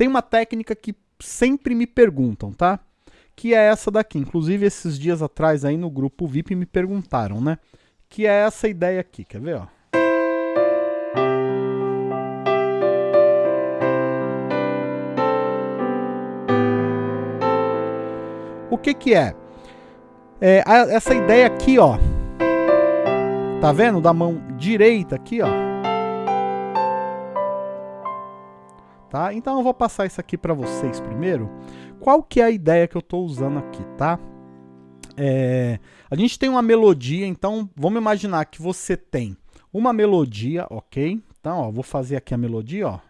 Tem uma técnica que sempre me perguntam, tá? Que é essa daqui. Inclusive, esses dias atrás aí no grupo VIP me perguntaram, né? Que é essa ideia aqui, quer ver, ó? O que que é? é essa ideia aqui, ó. Tá vendo? Da mão direita aqui, ó. Tá? Então eu vou passar isso aqui para vocês primeiro. Qual que é a ideia que eu estou usando aqui, tá? É, a gente tem uma melodia, então vamos imaginar que você tem uma melodia, ok? Então, ó, vou fazer aqui a melodia, ó.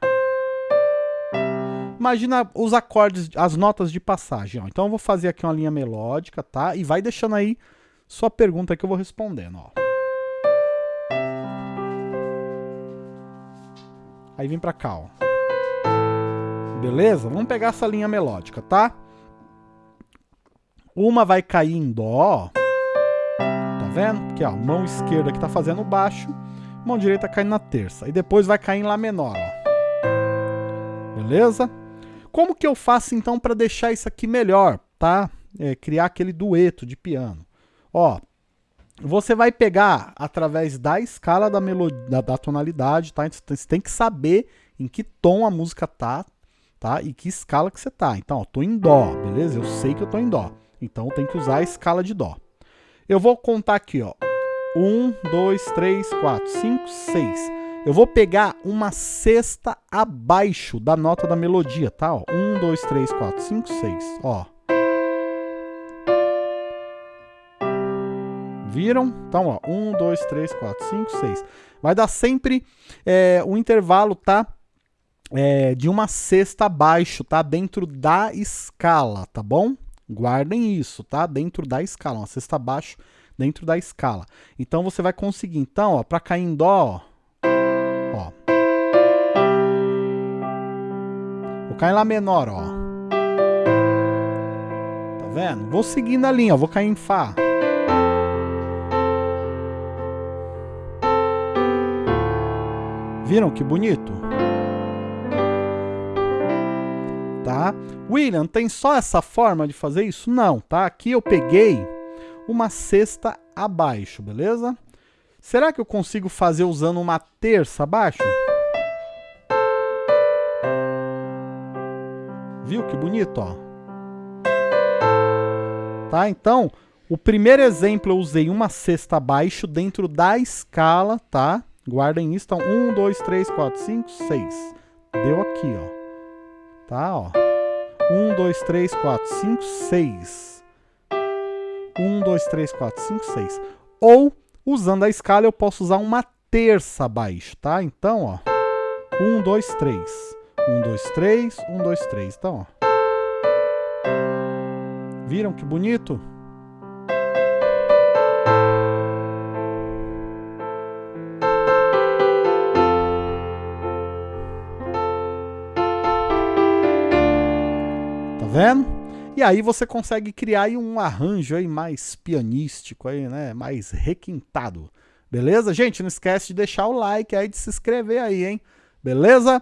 Imagina os acordes, as notas de passagem. Ó. Então eu vou fazer aqui uma linha melódica, tá? E vai deixando aí sua pergunta que eu vou respondendo, ó. Aí vem pra cá, ó. Beleza? Vamos pegar essa linha melódica, tá? Uma vai cair em dó, Tá vendo? Aqui, ó, mão esquerda que tá fazendo baixo, mão direita caindo na terça. E depois vai cair em lá menor, ó. Beleza? Como que eu faço então para deixar isso aqui melhor, tá? É, criar aquele dueto de piano. Ó, você vai pegar através da escala da, melodia, da, da tonalidade, tá? Então, você tem que saber em que tom a música tá, tá? E que escala que você tá. Então, ó, tô em dó, beleza? Eu sei que eu tô em dó. Então, tenho que usar a escala de dó. Eu vou contar aqui, ó. Um, dois, três, quatro, cinco, seis eu vou pegar uma sexta abaixo da nota da melodia, tá? Ó, 1, 2, 3, 4, 5, 6, ó. Viram? Então, ó, 1, 2, 3, 4, 5, 6. Vai dar sempre é, um intervalo, tá? É, de uma sexta abaixo, tá? Dentro da escala, tá bom? Guardem isso, tá? Dentro da escala, uma sexta abaixo dentro da escala. Então, você vai conseguir, então, ó, pra cair em dó, ó, cai em Lá menor, ó. Tá vendo? Vou seguindo a linha, ó. Vou cair em Fá. Viram que bonito? Tá? William, tem só essa forma de fazer isso? Não, tá? Aqui eu peguei uma sexta abaixo, beleza? Será que eu consigo fazer usando uma terça abaixo? Viu que bonito, ó? Tá? Então, o primeiro exemplo eu usei uma sexta abaixo dentro da escala, tá? Guardem isso. Então, 1, 2, 3, 4, 5, 6. Deu aqui, ó. Tá, ó. 1, 2, 3, 4, 5, 6. 1, 2, 3, 4, 5, 6. Ou, usando a escala, eu posso usar uma terça abaixo, tá? Então, ó. 1, 2, 3. 1, 2, 3, 1, 2, 3. Então, ó. Viram que bonito? Vendo? E aí você consegue criar aí um arranjo aí mais pianístico aí, né? Mais requintado. Beleza? Gente, não esquece de deixar o like aí, de se inscrever aí, hein? Beleza?